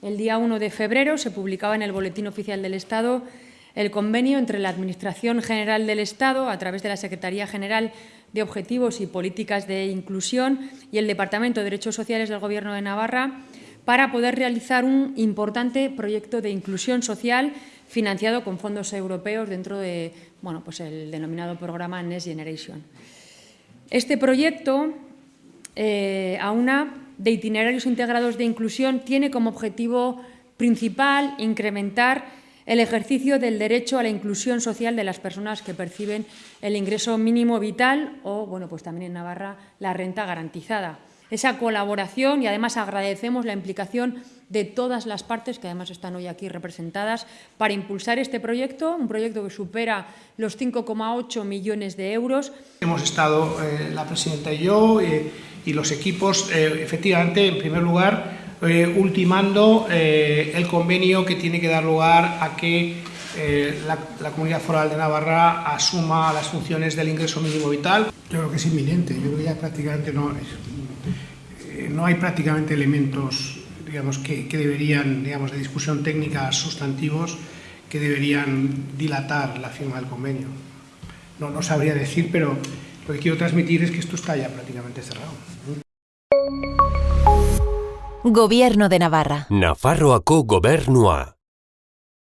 El día 1 de febrero se publicaba en el Boletín Oficial del Estado el convenio entre la Administración General del Estado, a través de la Secretaría General de Objetivos y Políticas de Inclusión y el Departamento de Derechos Sociales del Gobierno de Navarra, para poder realizar un importante proyecto de inclusión social financiado con fondos europeos dentro de bueno, pues denominado programa Next Generation. Este proyecto, eh, a una de itinerarios integrados de inclusión, tiene como objetivo principal incrementar el ejercicio del derecho a la inclusión social de las personas que perciben el ingreso mínimo vital o, bueno, pues también en Navarra, la renta garantizada. Esa colaboración y además agradecemos la implicación de todas las partes que además están hoy aquí representadas para impulsar este proyecto, un proyecto que supera los 5,8 millones de euros. Hemos estado eh, la presidenta y yo eh, y los equipos, eh, efectivamente, en primer lugar, eh, ultimando eh, el convenio que tiene que dar lugar a que eh, la, la, Comunidad Foral de Navarra asuma las funciones del ingreso mínimo vital. Yo creo que es inminente, yo creo que ya prácticamente no, es, no hay prácticamente elementos digamos, que, que deberían, digamos, de discusión técnica sustantivos que deberían dilatar la firma del convenio. No, no sabría decir, pero lo que quiero transmitir es que esto está ya prácticamente cerrado. Gobierno de Navarra. Nafarroako gobernua.